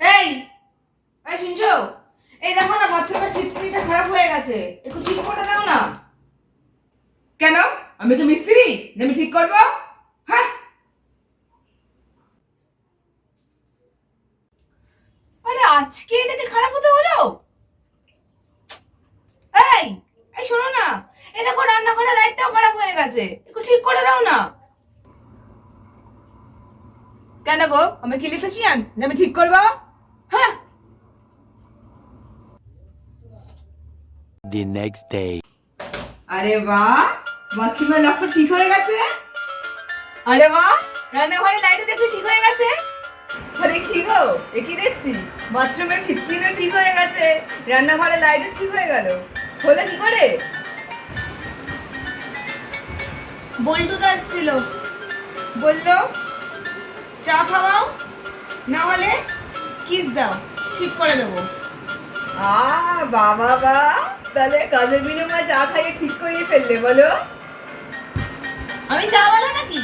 এই এই শুনছো? এই দেখো না, বাথরুমের ছিটকিটা খারাপ হয়ে গেছে। একটু ঠিক করে দাও না। কেন? আমি কি মিস্ত্রি? যে আমি ঠিক করব? হ্যাঁ? আজকে এটাকে খারাপ হতে হলো এই এই শোনো না। এই দেখো রান্নাঘরের লাইটটাও খারাপ হয়ে গেছে। একটু ঠিক করে দাও না। কেন গো? আমি কি ইলেকট্রিশিয়ান যে আমি ঠিক করব? হ্যাঁ। The next day. আরে বাহ! বাথরুমের লক তো ঠিক হয়ে গেছে। আরে বাহ! রান্নাঘরের লাইটও দেখছি ঠিক হয়ে গেছে। আরে কি গো? এ কি দেখছি? বাথরুমের ছিটকিনও ঠিক হয়ে গেছে। রান্নাঘরের লাইটও ঠিক হয়ে গেল। হলো কি করে? বল্টু তো এসছিল বলল চা খাওয়াও না হলে কিস দাও ঠিক করে দেবো। আ বাবা বা তাহলে কাজের বিনিময়ে চা খাইয়ে ঠিক করিয়ে ফেললে বলো? আমি চা বলা নাকি